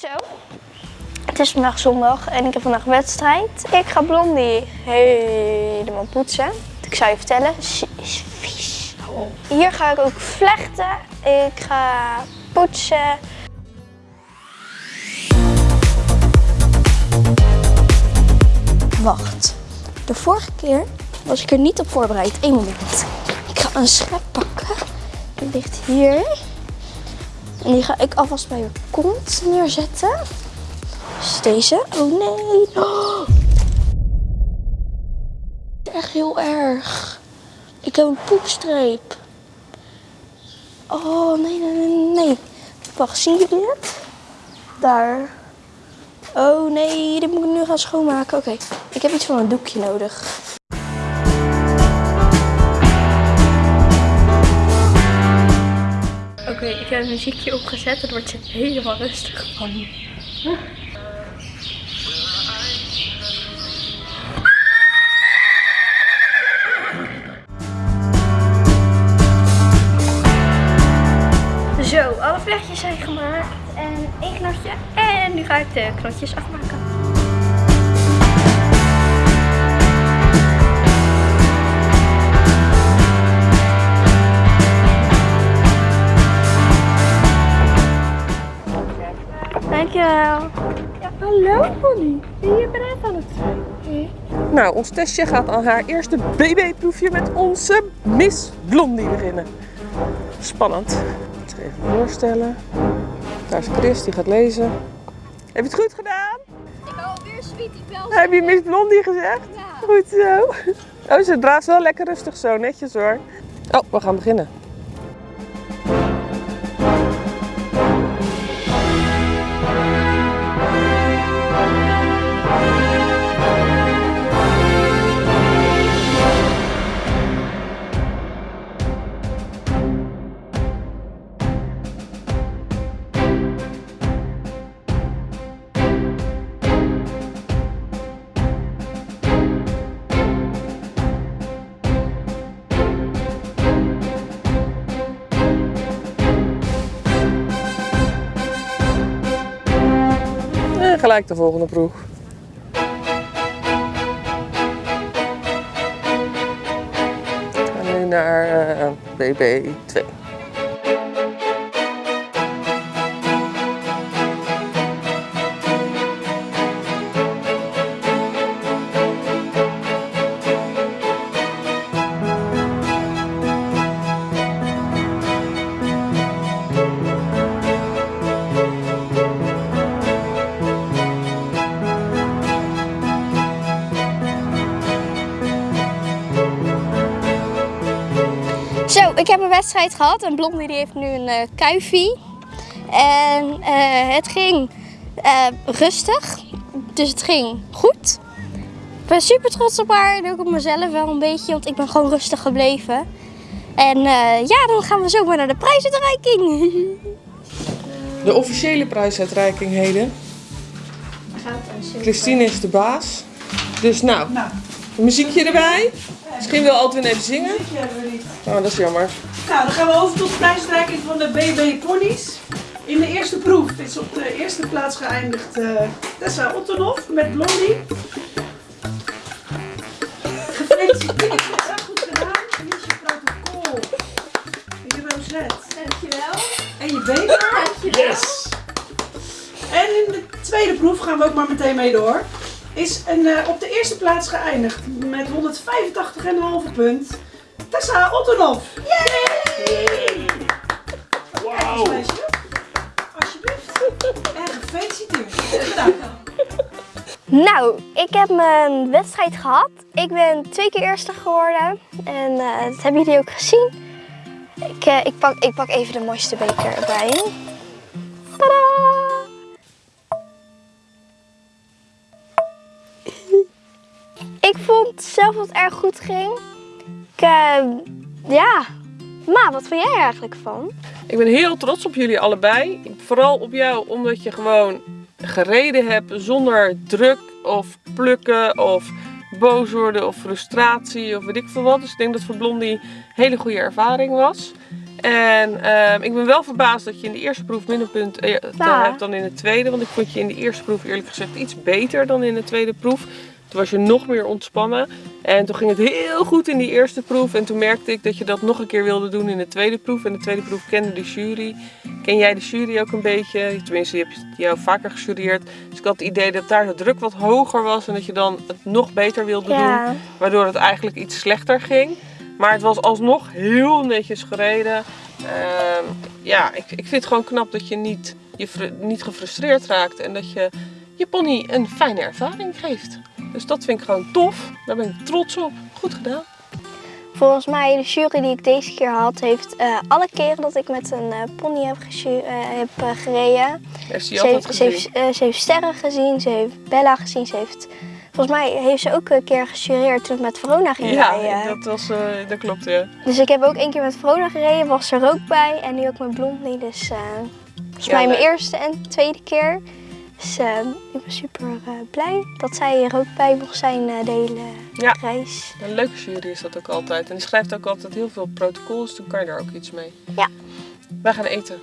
Zo, het is vandaag zondag en ik heb vandaag wedstrijd. Ik ga Blondie helemaal poetsen. Ik zou je vertellen, ze is vies. Hier ga ik ook vlechten. Ik ga poetsen. Wacht, de vorige keer was ik er niet op voorbereid. Eén moment. Ik ga een schep pakken. Die ligt hier. En die ga ik alvast bij je kont neerzetten. Dus deze. Oh nee. Oh. Echt heel erg. Ik heb een poepstreep. Oh nee, nee, nee, nee. Wacht, zien jullie het? Daar. Oh nee, dit moet ik nu gaan schoonmaken. Oké, ik heb iets van een doekje nodig. Ik heb een muziekje opgezet. Het wordt helemaal rustig van. Zo, alle vlechtjes zijn gemaakt. En één knotje. En nu ga ik de knotjes afmaken. Ben je bereid aan het zijn? Nou, ons testje gaat aan haar eerste BB-proefje met onze Miss Blondie beginnen. Spannend. Ik ga even voorstellen. Daar is Chris, die gaat lezen. Heb je het goed gedaan? Ik hou alweer Sweetie Bell. Heb je Miss Blondie gezegd? Ja. Goed zo. Oh, ze draaft wel lekker rustig zo, netjes hoor. Oh, we gaan beginnen. Gelijk de volgende. We gaan nu naar eh, BB2. Ik heb een wedstrijd gehad en Blondie die heeft nu een eh kuifie. En eh, het ging eh, rustig, dus het ging goed. Ik ben super trots op haar en ook op mezelf wel een beetje, want ik ben gewoon rustig gebleven. En eh, ja, dan gaan we zomaar naar de prijsuitreiking. De officiële prijsuitreiking heden. Christine is de baas. Dus nou, een muziekje erbij. Misschien wil Altwin even zingen. Die hebben we niet. Oh, dat is jammer. Nou, dan gaan we over tot de prijsreiking van de BB Ponies. In de eerste proef is op de eerste plaats geëindigd eh, Tessa Ottenhoff met Blondie. Gefeliciteerd, Tessa, goed gedaan. Hier is je protocol. En je rozet. Dankjewel. En je beker. Yes! En in de tweede proef gaan we ook maar meteen mee door. Is een, eh, op de eerste plaats geëindigd met 185,5 punt. Tessa Ottenhoff. Yay! Wauw! Alsjeblieft. En gefeliciteerd. Nou, ik heb mijn wedstrijd gehad. Ik ben twee keer eerste geworden. En eh, dat hebben jullie ook gezien. Ik, eh, ik, pak, ik pak even de mooiste beker erbij. Ik vond zelf dat het erg goed ging. Ik, eh, ja. Ma, wat vind jij er eigenlijk van? Ik ben heel trots op jullie allebei. Vooral op jou omdat je gewoon gereden hebt zonder druk of plukken of boos worden of frustratie of weet ik veel wat. Dus ik denk dat voor Blondie een hele goede ervaring was. En ehm, ik ben wel verbaasd dat je in de eerste proef minder punten eh, Ja. hebt dan in de tweede. Want ik vond je in de eerste proef eerlijk gezegd iets beter dan in de tweede proef. Toen was je nog meer ontspannen. En toen ging het heel goed in die eerste proef. En toen merkte ik dat je dat nog een keer wilde doen in de tweede proef. En de tweede proef kende de jury. Ken jij de jury ook een beetje? Tenminste, je hebt jou vaker gejureerd. Dus ik had het idee dat daar de druk wat hoger was. En dat je dan het nog beter wilde doen. Waardoor het eigenlijk iets slechter ging. Maar het was alsnog heel netjes gereden. Ehm, ja, ik, ik vind het gewoon knap dat je niet, je niet gefrustreerd raakt. En dat je je pony een fijne ervaring geeft. Dus dat vind ik gewoon tof. Daar ben ik trots op. Goed gedaan. Volgens mij, de jury die ik deze keer had, heeft eh, alle keren dat ik met een eh, pony heb, eh, heb gereden. Heeft ze heeft, ze, heeft, ze heeft sterren gezien, ze heeft Bella gezien, ze heeft... Volgens mij heeft ze ook een keer gejureerd toen ik met Verona ging Ja, rijden. dat, was, dat klopt ja. Dus ik heb ook één keer met Verona gereden, was er ook bij. En nu ook met Blondie, dus volgens Ja, mij mijn eerste en tweede keer. Dus eh, ik ben super eh, blij dat zij er ook bij mocht zijn eh, de hele Ja. reis. Een leuke jury is dat ook altijd. En die schrijft ook altijd heel veel protocols. Dus toen kan je daar ook iets mee. Ja. Wij gaan eten.